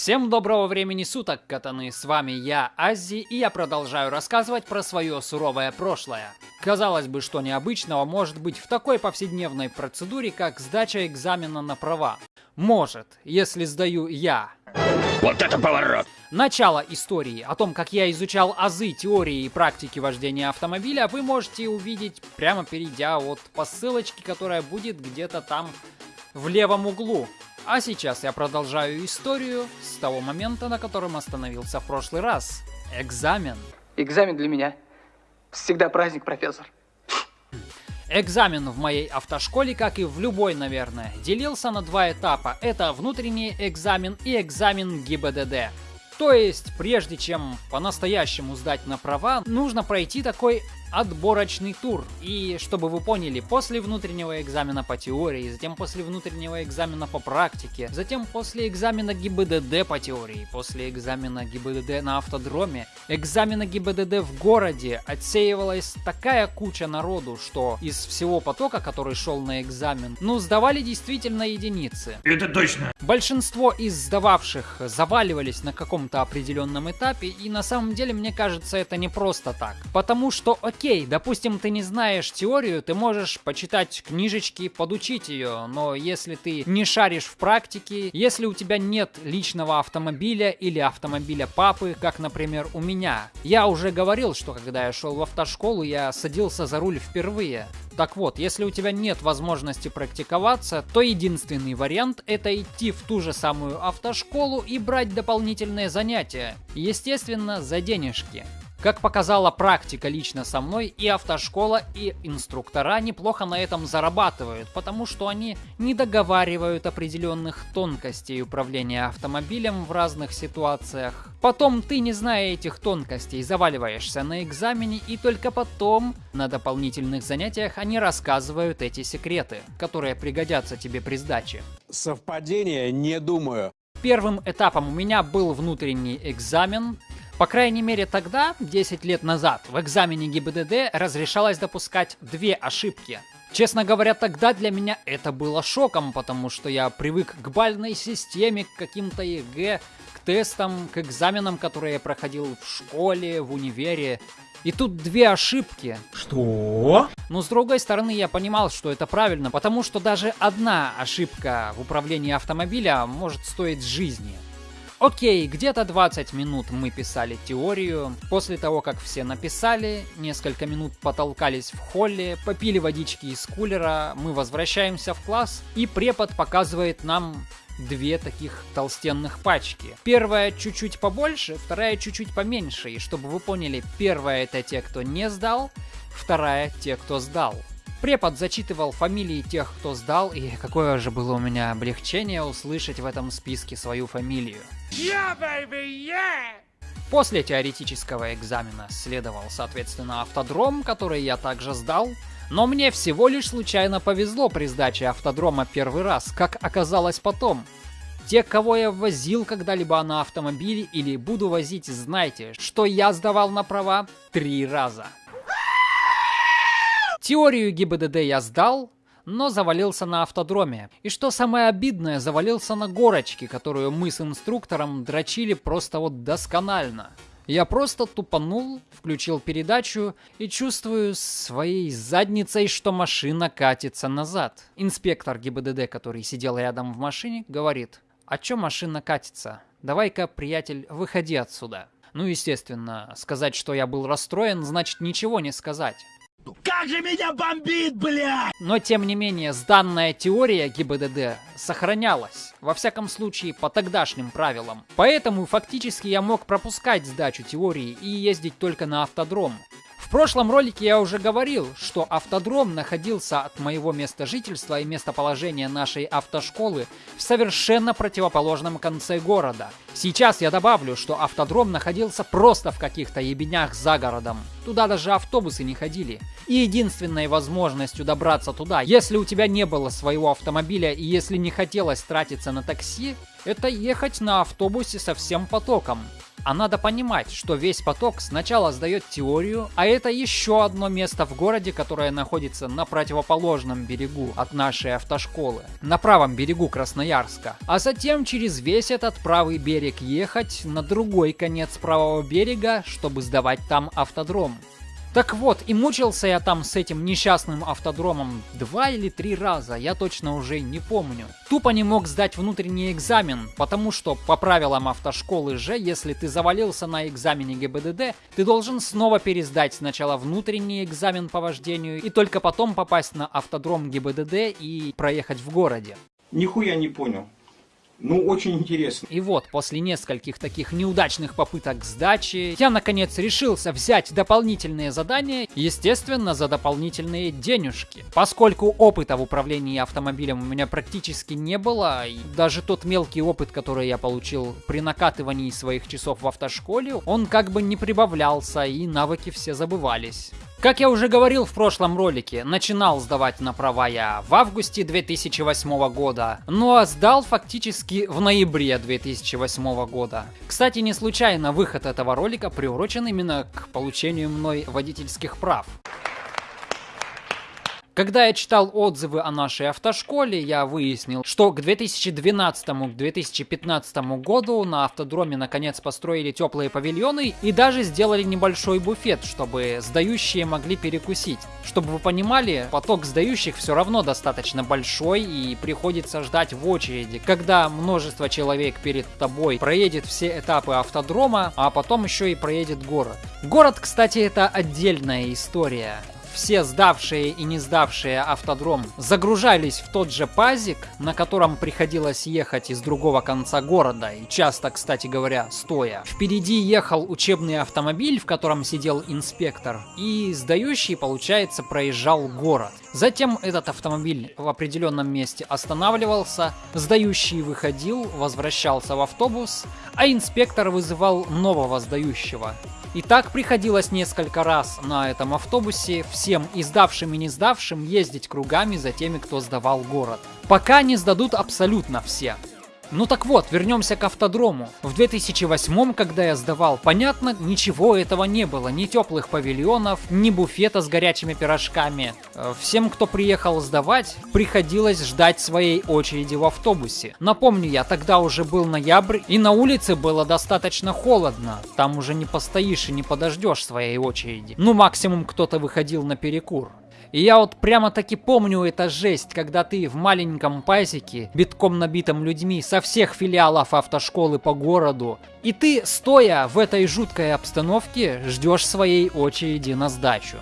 Всем доброго времени суток, катаны, с вами я, Аззи, и я продолжаю рассказывать про свое суровое прошлое. Казалось бы, что необычного может быть в такой повседневной процедуре, как сдача экзамена на права. Может, если сдаю я. Вот это поворот! Начало истории о том, как я изучал азы теории и практики вождения автомобиля, вы можете увидеть прямо перейдя вот по ссылочке, которая будет где-то там в левом углу. А сейчас я продолжаю историю с того момента, на котором остановился в прошлый раз. Экзамен. Экзамен для меня всегда праздник, профессор. Экзамен в моей автошколе, как и в любой, наверное, делился на два этапа. Это внутренний экзамен и экзамен ГИБДД. То есть, прежде чем по-настоящему сдать на права, нужно пройти такой отборочный тур. И чтобы вы поняли, после внутреннего экзамена по теории, затем после внутреннего экзамена по практике, затем после экзамена ГИБДД по теории, после экзамена ГИБДД на автодроме, экзамена ГИБДД в городе отсеивалась такая куча народу, что из всего потока, который шел на экзамен, ну, сдавали действительно единицы. Это точно! Большинство из сдававших заваливались на каком-то определенном этапе, и на самом деле, мне кажется, это не просто так. Потому что, окей, допустим, ты не знаешь теорию, ты можешь почитать книжечки, подучить ее, но если ты не шаришь в практике, если у тебя нет личного автомобиля или автомобиля папы, как, например, у меня. Я уже говорил, что когда я шел в автошколу, я садился за руль впервые. Так вот, если у тебя нет возможности практиковаться, то единственный вариант это идти в ту же самую автошколу и брать дополнительные занятия. Естественно, за денежки. Как показала практика лично со мной, и автошкола, и инструктора неплохо на этом зарабатывают, потому что они не договаривают определенных тонкостей управления автомобилем в разных ситуациях. Потом ты, не зная этих тонкостей, заваливаешься на экзамене, и только потом, на дополнительных занятиях, они рассказывают эти секреты, которые пригодятся тебе при сдаче. Совпадение? Не думаю. Первым этапом у меня был внутренний экзамен, по крайней мере тогда, 10 лет назад, в экзамене ГИБДД разрешалось допускать две ошибки. Честно говоря, тогда для меня это было шоком, потому что я привык к бальной системе, к каким-то ЕГЭ, к тестам, к экзаменам, которые я проходил в школе, в универе. И тут две ошибки. Что? Но с другой стороны, я понимал, что это правильно, потому что даже одна ошибка в управлении автомобиля может стоить жизни. Окей, где-то 20 минут мы писали теорию. После того, как все написали, несколько минут потолкались в холле, попили водички из кулера, мы возвращаемся в класс, и препод показывает нам две таких толстенных пачки. Первая чуть-чуть побольше, вторая чуть-чуть поменьше. И чтобы вы поняли, первая это те, кто не сдал, вторая те, кто сдал. Препод зачитывал фамилии тех, кто сдал, и какое же было у меня облегчение услышать в этом списке свою фамилию. Yeah, baby, yeah! После теоретического экзамена следовал, соответственно, автодром, который я также сдал. Но мне всего лишь случайно повезло при сдаче автодрома первый раз, как оказалось потом. Те, кого я возил когда-либо на автомобиле или буду возить, знайте, что я сдавал на права три раза. Теорию ГИБДД я сдал, но завалился на автодроме. И что самое обидное, завалился на горочке, которую мы с инструктором дрочили просто вот досконально. Я просто тупанул, включил передачу и чувствую своей задницей, что машина катится назад. Инспектор ГИБДД, который сидел рядом в машине, говорит, а чё машина катится? Давай-ка, приятель, выходи отсюда. Ну, естественно, сказать, что я был расстроен, значит ничего не сказать. Как же меня бомбит, блядь! Но тем не менее, сданная теория ГИБДД сохранялась, во всяком случае по тогдашним правилам. Поэтому фактически я мог пропускать сдачу теории и ездить только на автодром. В прошлом ролике я уже говорил, что автодром находился от моего места жительства и местоположения нашей автошколы в совершенно противоположном конце города. Сейчас я добавлю, что автодром находился просто в каких-то ебенях за городом. Туда даже автобусы не ходили. И единственной возможностью добраться туда, если у тебя не было своего автомобиля и если не хотелось тратиться на такси, это ехать на автобусе со всем потоком. А надо понимать, что весь поток сначала сдает теорию, а это еще одно место в городе, которое находится на противоположном берегу от нашей автошколы, на правом берегу Красноярска. А затем через весь этот правый берег ехать на другой конец правого берега, чтобы сдавать там автодром. Так вот, и мучился я там с этим несчастным автодромом два или три раза, я точно уже не помню. Тупо не мог сдать внутренний экзамен, потому что по правилам автошколы же, если ты завалился на экзамене ГИБДД, ты должен снова пересдать сначала внутренний экзамен по вождению и только потом попасть на автодром ГИБДД и проехать в городе. Нихуя не понял. Ну, очень интересно. И вот, после нескольких таких неудачных попыток сдачи, я наконец решился взять дополнительные задания, естественно, за дополнительные денежки. Поскольку опыта в управлении автомобилем у меня практически не было, и даже тот мелкий опыт, который я получил при накатывании своих часов в автошколе, он как бы не прибавлялся, и навыки все забывались. Как я уже говорил в прошлом ролике, начинал сдавать на права я в августе 2008 года, ну а сдал фактически в ноябре 2008 года. Кстати, не случайно выход этого ролика приурочен именно к получению мной водительских прав. Когда я читал отзывы о нашей автошколе, я выяснил, что к 2012-2015 году на автодроме наконец построили теплые павильоны и даже сделали небольшой буфет, чтобы сдающие могли перекусить. Чтобы вы понимали, поток сдающих все равно достаточно большой и приходится ждать в очереди, когда множество человек перед тобой проедет все этапы автодрома, а потом еще и проедет город. Город, кстати, это отдельная история все сдавшие и не сдавшие автодром загружались в тот же пазик, на котором приходилось ехать из другого конца города, и часто, кстати говоря, стоя. Впереди ехал учебный автомобиль, в котором сидел инспектор, и сдающий, получается, проезжал город. Затем этот автомобиль в определенном месте останавливался, сдающий выходил, возвращался в автобус, а инспектор вызывал нового сдающего. И так приходилось несколько раз на этом автобусе всем и сдавшим и не сдавшим ездить кругами за теми, кто сдавал город. Пока не сдадут абсолютно все. Ну так вот, вернемся к автодрому. В 2008, когда я сдавал, понятно, ничего этого не было. Ни теплых павильонов, ни буфета с горячими пирожками. Э, всем, кто приехал сдавать, приходилось ждать своей очереди в автобусе. Напомню, я тогда уже был ноябрь, и на улице было достаточно холодно. Там уже не постоишь и не подождешь своей очереди. Ну, максимум кто-то выходил на перекур. И я вот прямо таки помню это жесть, когда ты в маленьком пазике, битком набитом людьми со всех филиалов автошколы по городу, и ты, стоя в этой жуткой обстановке, ждешь своей очереди на сдачу.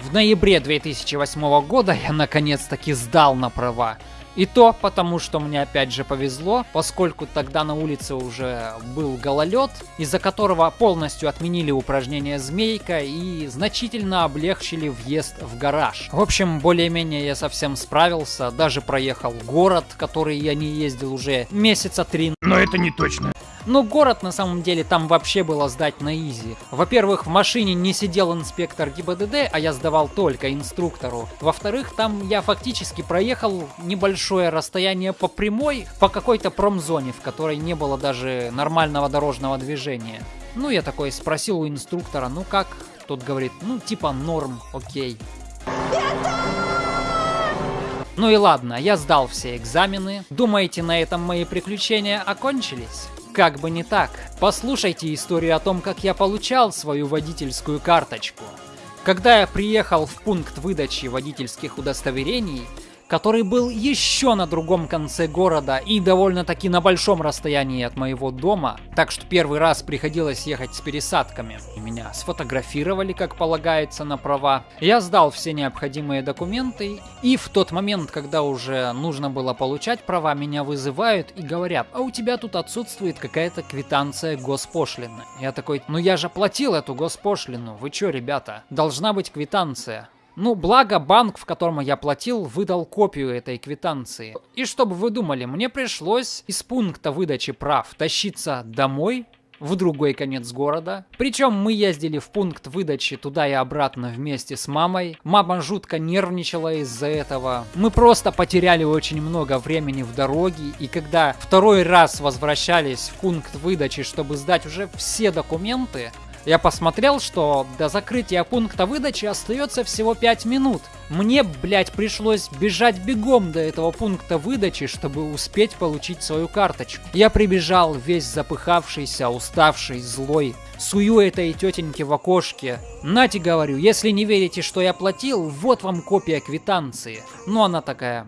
В ноябре 2008 года я наконец-таки сдал на права. И то потому, что мне опять же повезло, поскольку тогда на улице уже был гололед, из-за которого полностью отменили упражнение «Змейка» и значительно облегчили въезд в гараж. В общем, более-менее я совсем справился, даже проехал город, который я не ездил уже месяца три. Но это не точно. Но город на самом деле там вообще было сдать на изи. Во-первых, в машине не сидел инспектор ГИБДД, а я сдавал только инструктору. Во-вторых, там я фактически проехал небольшое расстояние по прямой, по какой-то промзоне, в которой не было даже нормального дорожного движения. Ну, я такой спросил у инструктора, ну как? Тот говорит, ну типа норм, окей. Ну и ладно, я сдал все экзамены. Думаете, на этом мои приключения окончились? Как бы не так. Послушайте историю о том, как я получал свою водительскую карточку. Когда я приехал в пункт выдачи водительских удостоверений, который был еще на другом конце города и довольно-таки на большом расстоянии от моего дома, так что первый раз приходилось ехать с пересадками. Меня сфотографировали, как полагается, на права. Я сдал все необходимые документы, и в тот момент, когда уже нужно было получать права, меня вызывают и говорят, а у тебя тут отсутствует какая-то квитанция госпошлины. Я такой, ну я же платил эту госпошлину, вы чё, ребята? Должна быть квитанция. Ну, благо банк, в котором я платил, выдал копию этой квитанции. И чтобы вы думали, мне пришлось из пункта выдачи прав тащиться домой, в другой конец города. Причем мы ездили в пункт выдачи туда и обратно вместе с мамой. Мама жутко нервничала из-за этого. Мы просто потеряли очень много времени в дороге, и когда второй раз возвращались в пункт выдачи, чтобы сдать уже все документы, я посмотрел, что до закрытия пункта выдачи остается всего 5 минут. Мне, блядь, пришлось бежать бегом до этого пункта выдачи, чтобы успеть получить свою карточку. Я прибежал весь запыхавшийся, уставший, злой. Сую этой тетеньке в окошке. Нате, говорю, если не верите, что я платил, вот вам копия квитанции. Ну, она такая,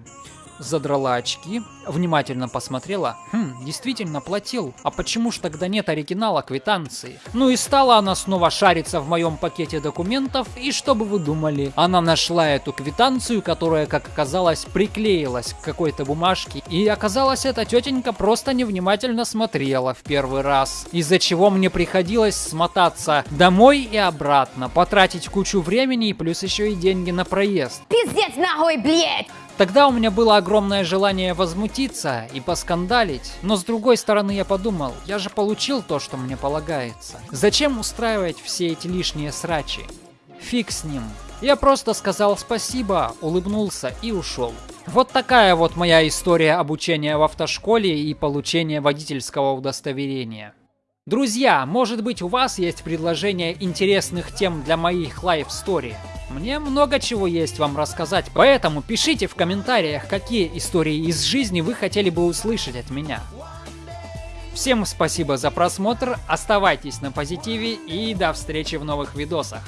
задрала очки, внимательно посмотрела. Хм, действительно платил. А почему ж тогда нет оригинала квитанции? Ну и стала она снова шариться в моем пакете документов, и что бы вы думали? Она нашла эту квитанцию, которая, как оказалось, приклеилась к какой-то бумажке. И оказалось, эта тетенька просто невнимательно смотрела в первый раз. Из-за чего мне приходилось смотаться домой и обратно, потратить кучу времени и плюс еще и деньги на проезд. Пиздец нахуй, блядь! Тогда у меня было огромное желание возмутиться и поскандалить, но с другой стороны я подумал, я же получил то, что мне полагается. Зачем устраивать все эти лишние срачи? Фиг с ним. Я просто сказал спасибо, улыбнулся и ушел. Вот такая вот моя история обучения в автошколе и получения водительского удостоверения. Друзья, может быть у вас есть предложение интересных тем для моих лайф-стори? Мне много чего есть вам рассказать, поэтому пишите в комментариях, какие истории из жизни вы хотели бы услышать от меня. Всем спасибо за просмотр, оставайтесь на позитиве и до встречи в новых видосах.